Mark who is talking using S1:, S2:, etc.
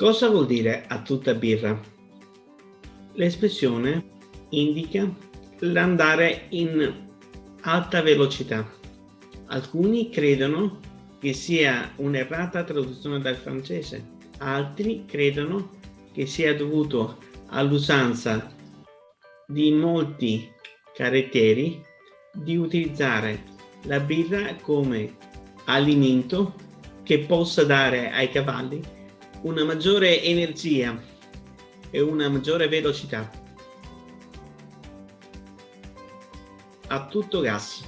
S1: Cosa vuol dire a tutta birra? L'espressione indica l'andare in alta velocità. Alcuni credono che sia un'errata traduzione dal francese, altri credono che sia dovuto all'usanza di molti caratteri di utilizzare la birra come alimento che possa dare ai cavalli una maggiore energia e una maggiore velocità. A tutto gas.